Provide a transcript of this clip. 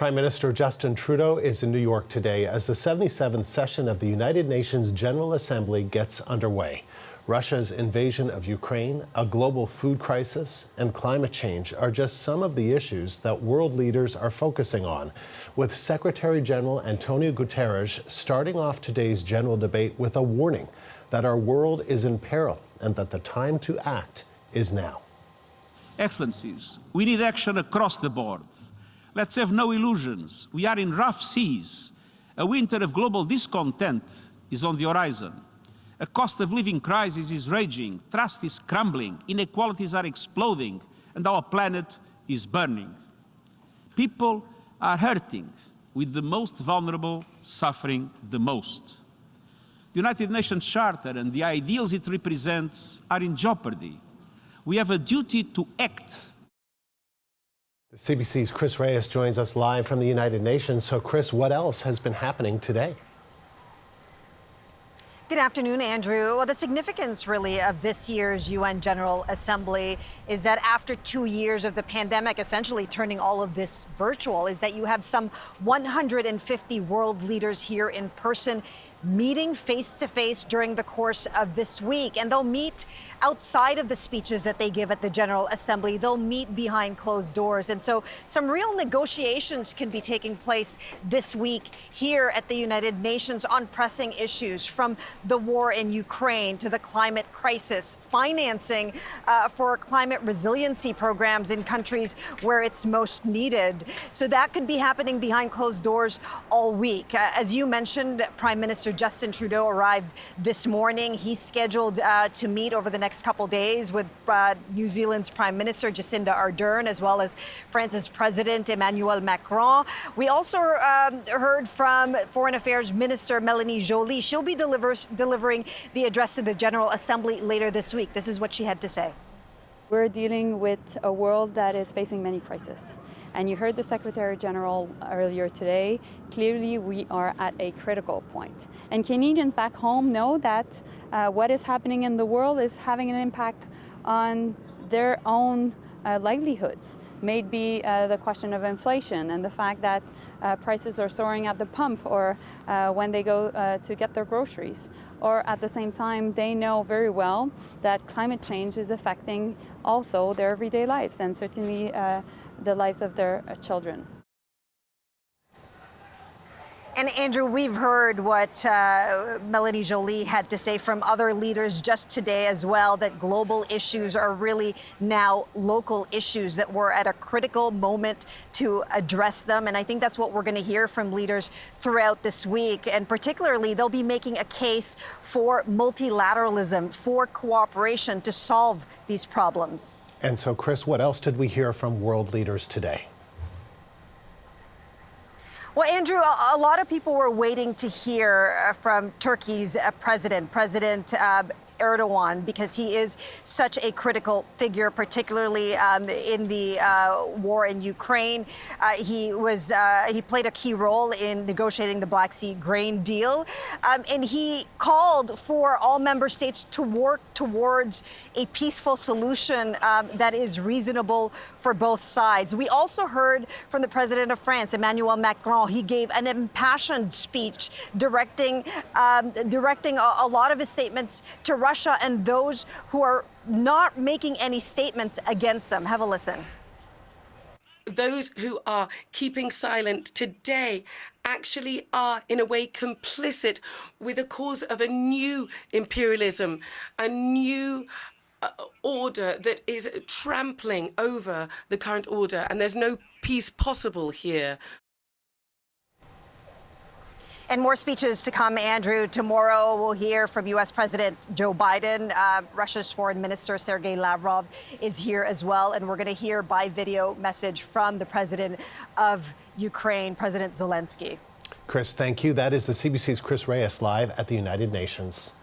Prime Minister Justin Trudeau is in New York today as the 77th session of the United Nations General Assembly gets underway. Russia's invasion of Ukraine, a global food crisis, and climate change are just some of the issues that world leaders are focusing on, with Secretary General Antonio Guterres starting off today's general debate with a warning that our world is in peril and that the time to act is now. Excellencies, we need action across the board. Let's have no illusions. We are in rough seas. A winter of global discontent is on the horizon. A cost of living crisis is raging, trust is crumbling, inequalities are exploding, and our planet is burning. People are hurting, with the most vulnerable suffering the most. The United Nations Charter and the ideals it represents are in jeopardy. We have a duty to act the CBC's Chris Reyes joins us live from the United Nations. So, Chris, what else has been happening today? Good afternoon, Andrew. Well, the significance really of this year's UN General Assembly is that after two years of the pandemic essentially turning all of this virtual, is that you have some 150 world leaders here in person meeting face to face during the course of this week. And they'll meet outside of the speeches that they give at the General Assembly. They'll meet behind closed doors. And so some real negotiations can be taking place this week here at the United Nations on pressing issues from the war in Ukraine to the climate crisis, financing uh, for climate resiliency programs in countries where it's most needed. So that could be happening behind closed doors all week. Uh, as you mentioned, Prime Minister Justin Trudeau arrived this morning. He's scheduled uh, to meet over the next couple days with uh, New Zealand's Prime Minister Jacinda Ardern, as well as France's President Emmanuel Macron. We also um, heard from Foreign Affairs Minister Melanie Joly. She'll be delivers delivering the address to the General Assembly later this week. This is what she had to say. We're dealing with a world that is facing many crises. And you heard the Secretary General earlier today. Clearly, we are at a critical point. And Canadians back home know that uh, what is happening in the world is having an impact on their own uh, livelihoods. Maybe uh, the question of inflation and the fact that uh, prices are soaring at the pump or uh, when they go uh, to get their groceries. Or at the same time, they know very well that climate change is affecting also their everyday lives and certainly uh, the lives of their children. And Andrew, we've heard what uh, Melanie Joly had to say from other leaders just today as well, that global issues are really now local issues, that we're at a critical moment to address them. And I think that's what we're going to hear from leaders throughout this week. And particularly, they'll be making a case for multilateralism, for cooperation to solve these problems. And so, Chris, what else did we hear from world leaders today? Well, Andrew, a, lot of people were waiting to hear uh, from Turkey's uh, president, President uh, Erdogan because he is such a critical figure, particularly um, in the uh, war in Ukraine. Uh, he was uh, he played a key role in negotiating the Black Sea grain deal, um, and he called for all member states to work towards a peaceful solution um, that is reasonable for both sides. We also heard from the president of France, Emmanuel Macron. He gave an impassioned speech directing um, directing a, a lot of his statements to Russia Russia and those who are not making any statements against them. Have a listen. Those who are keeping silent today actually are, in a way, complicit with the cause of a new imperialism, a new uh, order that is trampling over the current order, and there's no peace possible here. And more speeches to come, Andrew. Tomorrow we'll hear from U.S. President Joe Biden. Uh, Russia's Foreign Minister Sergei Lavrov is here as well. And we're going to hear by video message from the president of Ukraine, President Zelensky. Chris, thank you. That is the CBC's Chris Reyes live at the United Nations.